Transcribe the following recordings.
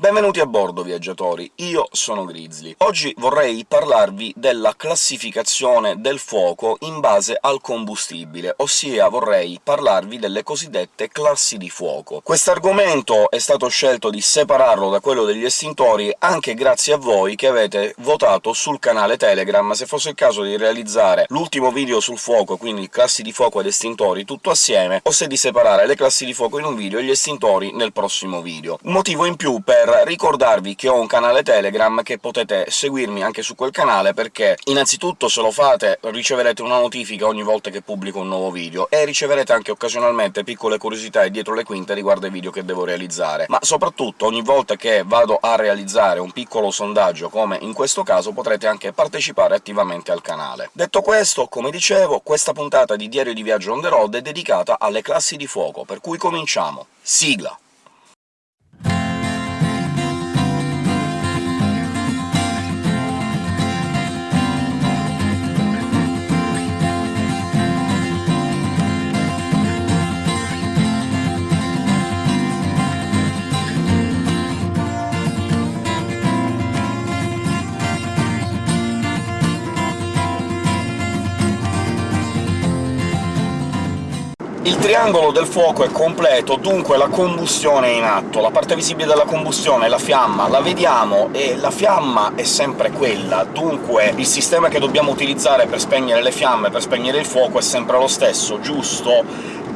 Benvenuti a bordo, viaggiatori! Io sono Grizzly. Oggi vorrei parlarvi della classificazione del fuoco in base al combustibile, ossia vorrei parlarvi delle cosiddette classi di fuoco. Quest'argomento è stato scelto di separarlo da quello degli estintori anche grazie a voi che avete votato sul canale Telegram se fosse il caso di realizzare l'ultimo video sul fuoco, quindi classi di fuoco ed estintori tutto assieme, o se di separare le classi di fuoco in un video e gli estintori nel prossimo video. Un motivo in più per ricordarvi che ho un canale Telegram, che potete seguirmi anche su quel canale, perché innanzitutto se lo fate riceverete una notifica ogni volta che pubblico un nuovo video, e riceverete anche occasionalmente piccole curiosità e dietro le quinte riguardo ai video che devo realizzare. Ma soprattutto ogni volta che vado a realizzare un piccolo sondaggio, come in questo caso, potrete anche partecipare attivamente al canale. Detto questo, come dicevo, questa puntata di Diario di Viaggio on the road è dedicata alle classi di fuoco, per cui cominciamo! Sigla! Il triangolo del fuoco è completo, dunque la combustione è in atto. La parte visibile della combustione, la fiamma, la vediamo, e la fiamma è sempre quella, dunque il sistema che dobbiamo utilizzare per spegnere le fiamme, per spegnere il fuoco, è sempre lo stesso, giusto?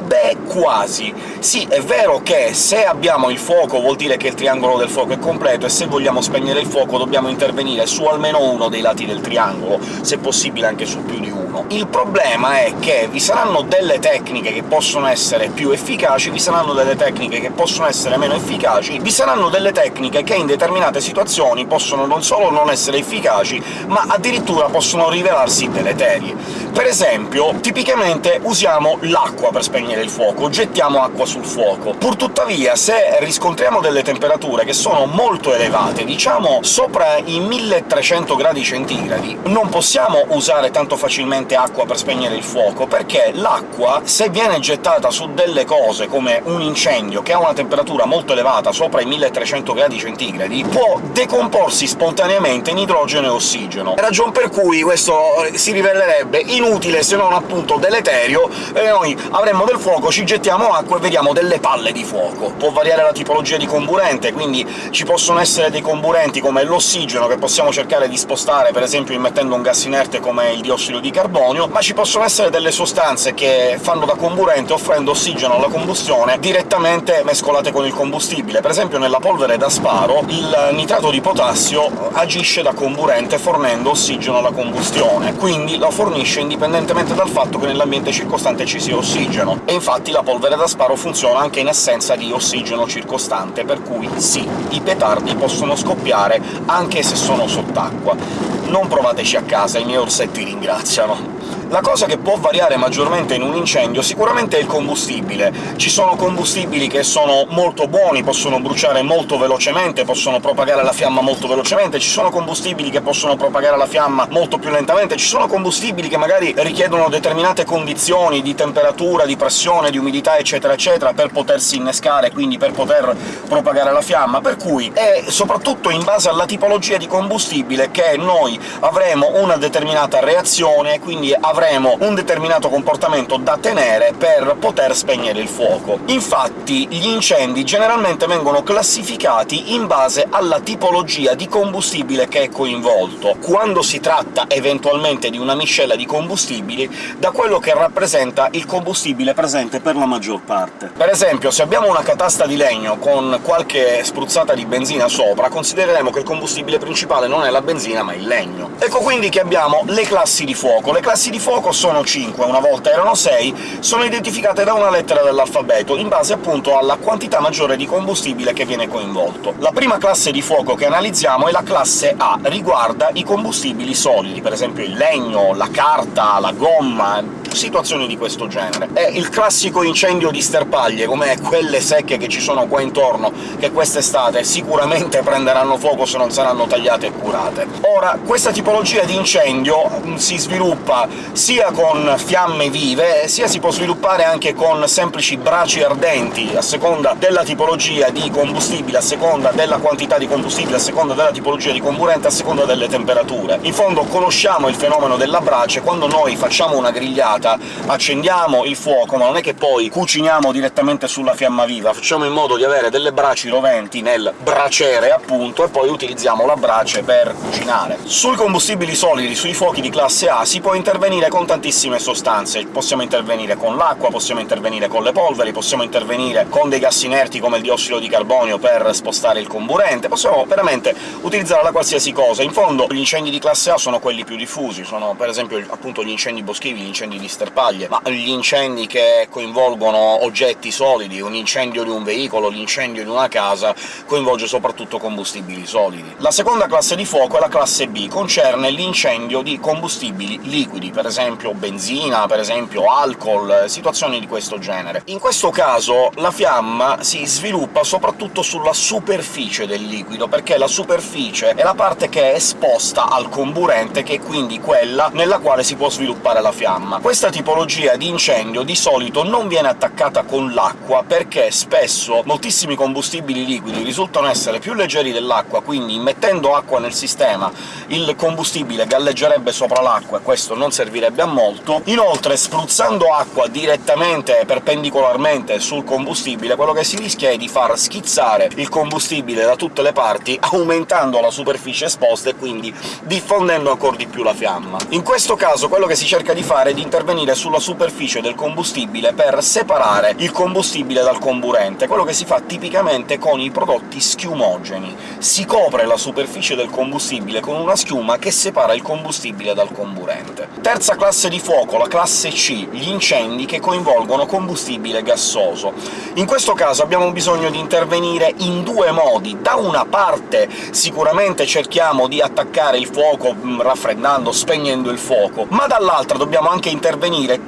Beh, quasi. Sì, è vero che se abbiamo il fuoco vuol dire che il triangolo del fuoco è completo, e se vogliamo spegnere il fuoco dobbiamo intervenire su almeno uno dei lati del triangolo, se possibile anche su più di uno. Il problema è che vi saranno delle tecniche che possono essere più efficaci, vi saranno delle tecniche che possono essere meno efficaci, vi saranno delle tecniche che in determinate situazioni possono non solo non essere efficaci, ma addirittura possono rivelarsi deleterie. Per esempio, tipicamente usiamo l'acqua per spegnere il fuoco, gettiamo acqua sul fuoco. Purtuttavia, se riscontriamo delle temperature che sono molto elevate, diciamo sopra i 1300 gradi centigradi, non possiamo usare tanto facilmente acqua per spegnere il fuoco, perché l'acqua, se viene gettata su delle cose come un incendio che ha una temperatura molto elevata, sopra i 1300 gradi centigradi, può decomporsi spontaneamente in idrogeno e ossigeno. Ragion per cui questo si rivelerebbe inutile, se non appunto deleterio, e noi avremmo del fuoco, ci gettiamo acqua e vediamo delle palle di fuoco. Può variare la tipologia di comburente, quindi ci possono essere dei comburenti come l'ossigeno, che possiamo cercare di spostare per esempio immettendo un gas inerte come il diossido di carbonio, ma ci possono essere delle sostanze che fanno da comburente offrendo ossigeno alla combustione direttamente mescolate con il combustibile. Per esempio nella polvere da sparo il nitrato di potassio agisce da comburente fornendo ossigeno alla combustione, quindi lo fornisce indipendentemente dal fatto che nell'ambiente circostante ci sia ossigeno. E infatti la polvere da sparo funziona anche in assenza di ossigeno circostante, per cui sì, i petardi possono scoppiare anche se sono sott'acqua. Non provateci a casa, i miei orsetti ringraziano. La cosa che può variare maggiormente in un incendio sicuramente è il combustibile. Ci sono combustibili che sono molto buoni, possono bruciare molto velocemente, possono propagare la fiamma molto velocemente, ci sono combustibili che possono propagare la fiamma molto più lentamente, ci sono combustibili che magari richiedono determinate condizioni di temperatura, di pressione, di umidità, eccetera eccetera, per potersi innescare, quindi per poter propagare la fiamma, per cui è soprattutto in base alla tipologia di combustibile che noi avremo una determinata reazione, quindi avremo avremo un determinato comportamento da tenere per poter spegnere il fuoco. Infatti gli incendi generalmente vengono classificati in base alla tipologia di combustibile che è coinvolto, quando si tratta eventualmente di una miscela di combustibili, da quello che rappresenta il combustibile presente per la maggior parte. Per esempio, se abbiamo una catasta di legno con qualche spruzzata di benzina sopra, considereremo che il combustibile principale non è la benzina ma il legno. Ecco quindi che abbiamo le classi di fuoco. Le classi di fuoco sono 5, una volta erano 6, sono identificate da una lettera dell'alfabeto, in base appunto alla quantità maggiore di combustibile che viene coinvolto. La prima classe di fuoco che analizziamo è la classe A, riguarda i combustibili solidi, per esempio il legno, la carta, la gomma, situazioni di questo genere. È il classico incendio di sterpaglie, come quelle secche che ci sono qua intorno, che quest'estate sicuramente prenderanno fuoco se non saranno tagliate e curate. Ora, questa tipologia di incendio mm, si sviluppa sia con fiamme vive, sia si può sviluppare anche con semplici braci ardenti, a seconda della tipologia di combustibile, a seconda della quantità di combustibile, a seconda della tipologia di comburente, a seconda delle temperature. In fondo conosciamo il fenomeno della brace, quando noi facciamo una grigliata accendiamo il fuoco, ma non è che poi cuciniamo direttamente sulla fiamma viva, facciamo in modo di avere delle braci roventi nel braciere, appunto, e poi utilizziamo la brace per cucinare. Sui combustibili solidi, sui fuochi di classe A, si può intervenire con tantissime sostanze. Possiamo intervenire con l'acqua, possiamo intervenire con le polveri, possiamo intervenire con dei gas inerti come il diossido di carbonio per spostare il comburente, possiamo veramente utilizzare la qualsiasi cosa. In fondo gli incendi di classe A sono quelli più diffusi, sono per esempio appunto gli incendi boschivi, gli incendi di sterpaglie, ma gli incendi che coinvolgono oggetti solidi, un incendio di un veicolo, l'incendio di una casa, coinvolge soprattutto combustibili solidi. La seconda classe di fuoco è la classe B, concerne l'incendio di combustibili liquidi, per esempio benzina, per esempio alcol, situazioni di questo genere. In questo caso la fiamma si sviluppa soprattutto sulla superficie del liquido, perché la superficie è la parte che è esposta al comburente, che è quindi quella nella quale si può sviluppare la fiamma. Questa tipologia di incendio di solito non viene attaccata con l'acqua, perché spesso moltissimi combustibili liquidi risultano essere più leggeri dell'acqua, quindi mettendo acqua nel sistema il combustibile galleggerebbe sopra l'acqua, e questo non servirebbe a molto. Inoltre, spruzzando acqua direttamente, perpendicolarmente sul combustibile, quello che si rischia è di far schizzare il combustibile da tutte le parti, aumentando la superficie esposta e quindi diffondendo ancora di più la fiamma. In questo caso quello che si cerca di fare è di intervenire sulla superficie del combustibile per separare il combustibile dal comburente, quello che si fa tipicamente con i prodotti schiumogeni. Si copre la superficie del combustibile con una schiuma che separa il combustibile dal comburente. Terza classe di fuoco, la classe C, gli incendi che coinvolgono combustibile gassoso. In questo caso abbiamo bisogno di intervenire in due modi. Da una parte sicuramente cerchiamo di attaccare il fuoco mm, raffreddando, spegnendo il fuoco, ma dall'altra dobbiamo anche intervenire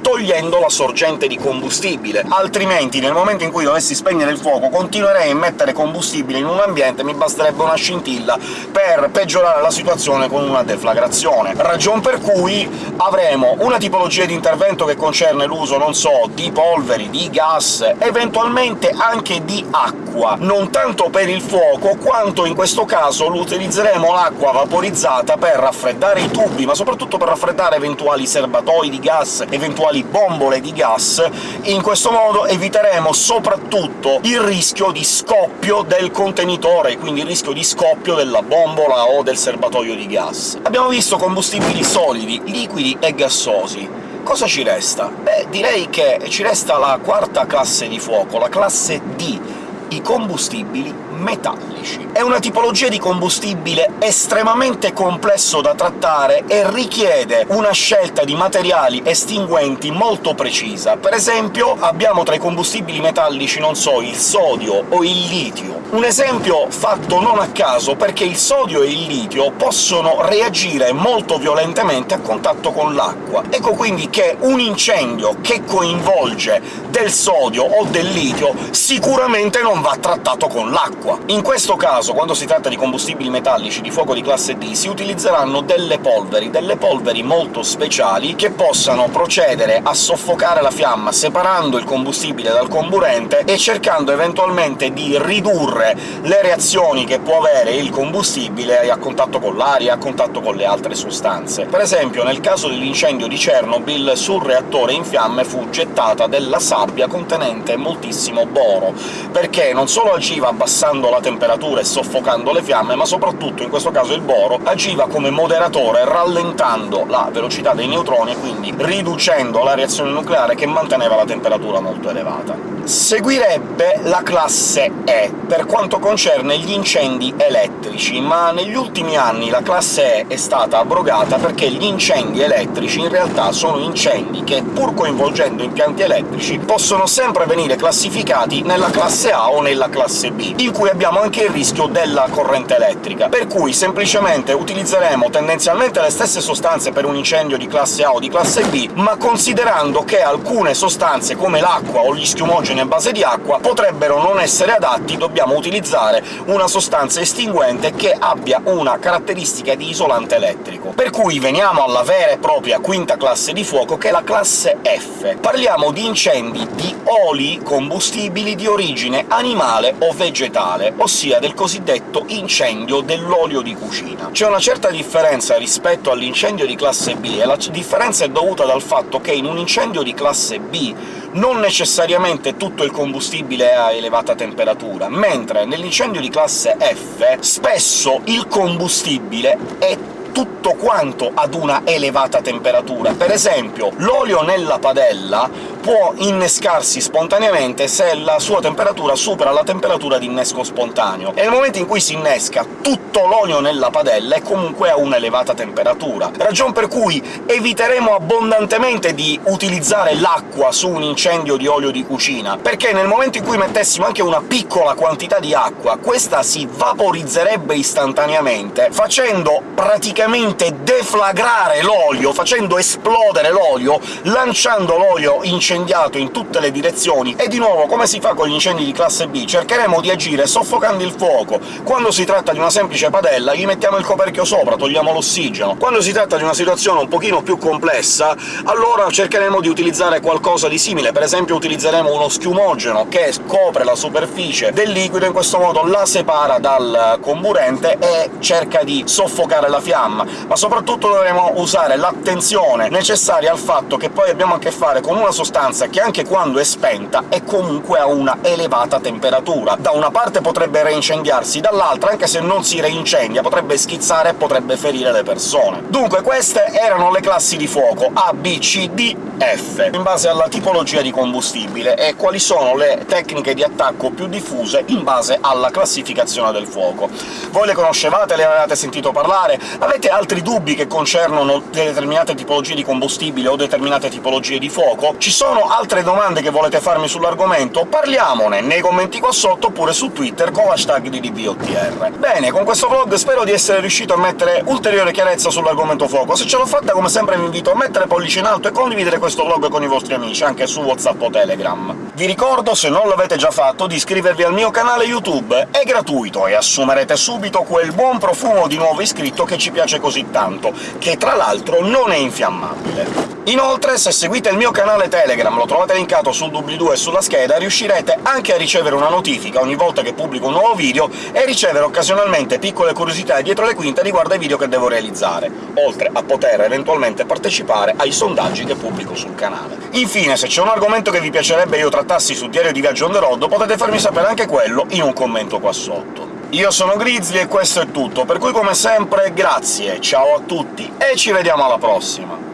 togliendo la sorgente di combustibile, altrimenti nel momento in cui dovessi spegnere il fuoco continuerei a mettere combustibile in un ambiente, mi basterebbe una scintilla per peggiorare la situazione con una deflagrazione. Ragion per cui avremo una tipologia di intervento che concerne l'uso, non so, di polveri, di gas, eventualmente anche di acqua, non tanto per il fuoco, quanto in questo caso utilizzeremo l'acqua vaporizzata per raffreddare i tubi, ma soprattutto per raffreddare eventuali serbatoi di gas, eventuali bombole di gas. In questo modo eviteremo soprattutto il rischio di scoppio del contenitore, quindi il rischio di scoppio della bombola o del serbatoio di gas. Abbiamo visto combustibili solidi, liquidi e gassosi. Cosa ci resta? Beh, direi che ci resta la quarta classe di fuoco, la classe D, i combustibili metallici. È una tipologia di combustibile estremamente complesso da trattare e richiede una scelta di materiali estinguenti molto precisa. Per esempio abbiamo tra i combustibili metallici, non so, il sodio o il litio. Un esempio fatto non a caso, perché il sodio e il litio possono reagire molto violentemente a contatto con l'acqua. Ecco quindi che un incendio che coinvolge del sodio o del litio sicuramente non va trattato con l'acqua. In questo caso, quando si tratta di combustibili metallici di fuoco di classe D, si utilizzeranno delle polveri, delle polveri molto speciali che possano procedere a soffocare la fiamma, separando il combustibile dal comburente e cercando eventualmente di ridurre le reazioni che può avere il combustibile a contatto con l'aria, a contatto con le altre sostanze. Per esempio, nel caso dell'incendio di Chernobyl, sul reattore in fiamme fu gettata della sabbia contenente moltissimo boro, perché non solo agiva abbassando la temperatura e soffocando le fiamme, ma soprattutto in questo caso il boro agiva come moderatore, rallentando la velocità dei neutroni e quindi riducendo la reazione nucleare che manteneva la temperatura molto elevata. Seguirebbe la classe E, per quanto concerne gli incendi elettrici, ma negli ultimi anni la classe E è stata abrogata perché gli incendi elettrici in realtà sono incendi che, pur coinvolgendo impianti elettrici, possono sempre venire classificati nella classe A o nella classe B, in cui abbiamo anche il rischio della corrente elettrica. Per cui semplicemente utilizzeremo tendenzialmente le stesse sostanze per un incendio di classe A o di classe B, ma considerando che alcune sostanze, come l'acqua o gli schiumogeni a base di acqua, potrebbero non essere adatti, dobbiamo utilizzare una sostanza estinguente che abbia una caratteristica di isolante elettrico. Per cui veniamo alla vera e propria quinta classe di fuoco, che è la classe F. Parliamo di incendi di oli combustibili di origine animale o vegetale, ossia del cosiddetto incendio dell'olio di cucina. C'è una certa differenza rispetto all'incendio di classe B, e la differenza è dovuta dal fatto che in un incendio di classe B non necessariamente tutto il combustibile è a elevata temperatura, mentre nell'incendio di classe F spesso il combustibile è tutto quanto ad una elevata temperatura. Per esempio, l'olio nella padella può innescarsi spontaneamente se la sua temperatura supera la temperatura di innesco spontaneo, e nel momento in cui si innesca tutto l'olio nella padella è comunque a un'elevata temperatura, ragion per cui eviteremo abbondantemente di utilizzare l'acqua su un incendio di olio di cucina, perché nel momento in cui mettessimo anche una piccola quantità di acqua, questa si vaporizzerebbe istantaneamente, facendo praticamente deflagrare l'olio, facendo esplodere l'olio, lanciando l'olio incendiato incendiato in tutte le direzioni, e di nuovo, come si fa con gli incendi di classe B, cercheremo di agire soffocando il fuoco. Quando si tratta di una semplice padella gli mettiamo il coperchio sopra, togliamo l'ossigeno. Quando si tratta di una situazione un pochino più complessa, allora cercheremo di utilizzare qualcosa di simile, per esempio utilizzeremo uno schiumogeno che scopre la superficie del liquido, in questo modo la separa dal comburente e cerca di soffocare la fiamma, ma soprattutto dovremo usare l'attenzione necessaria al fatto che poi abbiamo a che fare con una sostanza sostanza che anche quando è spenta è comunque a una elevata temperatura. Da una parte potrebbe reincendiarsi, dall'altra, anche se non si reincendia, potrebbe schizzare e potrebbe ferire le persone. Dunque queste erano le classi di fuoco A, B, C, D, F, in base alla tipologia di combustibile, e quali sono le tecniche di attacco più diffuse in base alla classificazione del fuoco. Voi le conoscevate? Le avevate sentito parlare? Avete altri dubbi che concernono determinate tipologie di combustibile o determinate tipologie di fuoco? Ci sono sono altre domande che volete farmi sull'argomento? Parliamone nei commenti qua sotto, oppure su Twitter con l'hashtag di DBOTR. Bene, con questo vlog spero di essere riuscito a mettere ulteriore chiarezza sull'argomento fuoco. Se ce l'ho fatta, come sempre vi invito a mettere pollice in alto e condividere questo vlog con i vostri amici, anche su WhatsApp o Telegram. Vi ricordo, se non l'avete già fatto, di iscrivervi al mio canale YouTube. È gratuito e assumerete subito quel buon profumo di nuovo iscritto che ci piace così tanto, che tra l'altro non è infiammabile. Inoltre, se seguite il mio canale Telegram, lo trovate linkato sul doobly-doo e sulla scheda, riuscirete anche a ricevere una notifica ogni volta che pubblico un nuovo video e ricevere occasionalmente piccole curiosità dietro le quinte riguardo ai video che devo realizzare, oltre a poter eventualmente partecipare ai sondaggi che pubblico sul canale. Infine, se c'è un argomento che vi piacerebbe io trattassi su Diario di Viaggio on the road, potete farmi sapere anche quello in un commento qua sotto. Io sono Grizzly e questo è tutto, per cui come sempre grazie, ciao a tutti e ci vediamo alla prossima!